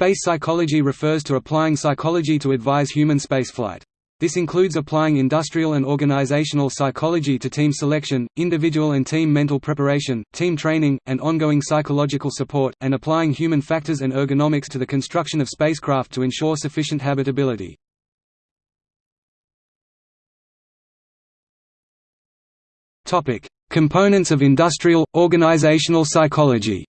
Space psychology refers to applying psychology to advise human spaceflight. This includes applying industrial and organizational psychology to team selection, individual and team mental preparation, team training, and ongoing psychological support, and applying human factors and ergonomics to the construction of spacecraft to ensure sufficient habitability. Components of industrial, organizational psychology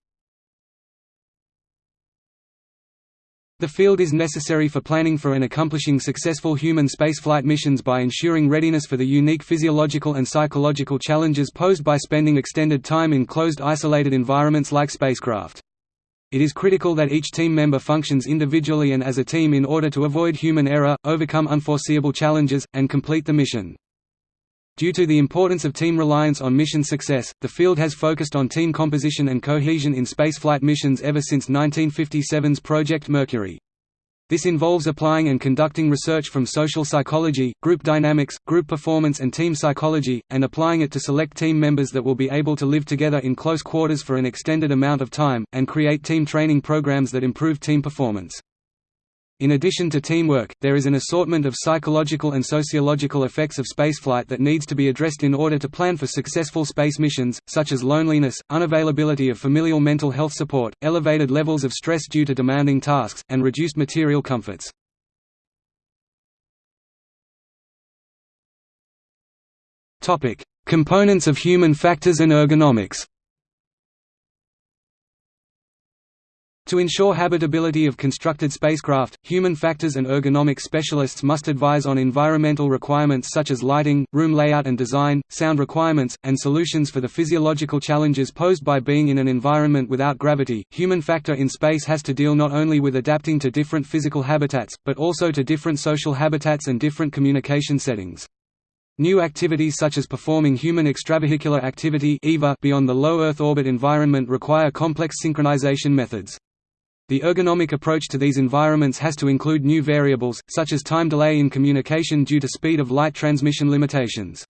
The field is necessary for planning for and accomplishing successful human spaceflight missions by ensuring readiness for the unique physiological and psychological challenges posed by spending extended time in closed isolated environments like spacecraft. It is critical that each team member functions individually and as a team in order to avoid human error, overcome unforeseeable challenges, and complete the mission. Due to the importance of team reliance on mission success, the field has focused on team composition and cohesion in spaceflight missions ever since 1957's Project Mercury. This involves applying and conducting research from social psychology, group dynamics, group performance and team psychology, and applying it to select team members that will be able to live together in close quarters for an extended amount of time, and create team training programs that improve team performance. In addition to teamwork, there is an assortment of psychological and sociological effects of spaceflight that needs to be addressed in order to plan for successful space missions, such as loneliness, unavailability of familial mental health support, elevated levels of stress due to demanding tasks, and reduced material comforts. Components of human factors and ergonomics To ensure habitability of constructed spacecraft, human factors and ergonomic specialists must advise on environmental requirements such as lighting, room layout and design, sound requirements, and solutions for the physiological challenges posed by being in an environment without gravity. Human factor in space has to deal not only with adapting to different physical habitats, but also to different social habitats and different communication settings. New activities such as performing human extravehicular activity beyond the low Earth orbit environment require complex synchronization methods. The ergonomic approach to these environments has to include new variables, such as time delay in communication due to speed of light transmission limitations.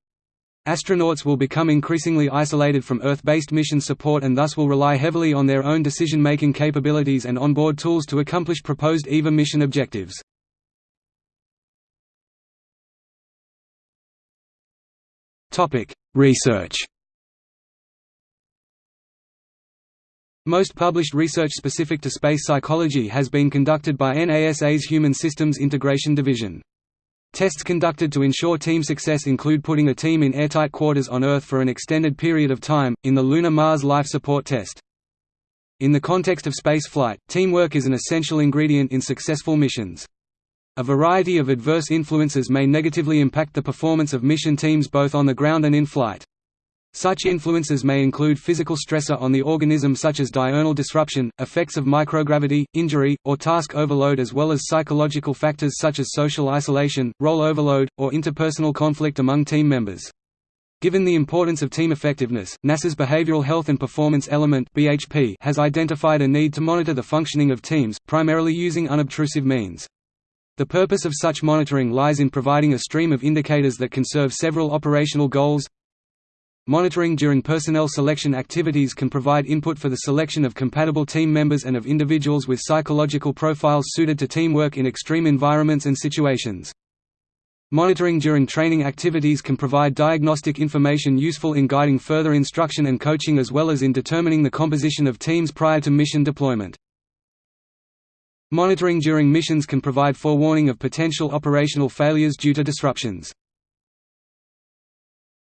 Astronauts will become increasingly isolated from Earth-based mission support and thus will rely heavily on their own decision-making capabilities and onboard tools to accomplish proposed EVA mission objectives. Research Most published research specific to space psychology has been conducted by NASA's Human Systems Integration Division. Tests conducted to ensure team success include putting a team in airtight quarters on Earth for an extended period of time, in the Lunar Mars Life Support Test. In the context of space flight, teamwork is an essential ingredient in successful missions. A variety of adverse influences may negatively impact the performance of mission teams both on the ground and in flight. Such influences may include physical stressor on the organism such as diurnal disruption, effects of microgravity, injury, or task overload as well as psychological factors such as social isolation, role overload, or interpersonal conflict among team members. Given the importance of team effectiveness, NASA's Behavioral Health and Performance Element (BHP) has identified a need to monitor the functioning of teams, primarily using unobtrusive means. The purpose of such monitoring lies in providing a stream of indicators that can serve several operational goals, Monitoring during personnel selection activities can provide input for the selection of compatible team members and of individuals with psychological profiles suited to teamwork in extreme environments and situations. Monitoring during training activities can provide diagnostic information useful in guiding further instruction and coaching as well as in determining the composition of teams prior to mission deployment. Monitoring during missions can provide forewarning of potential operational failures due to disruptions.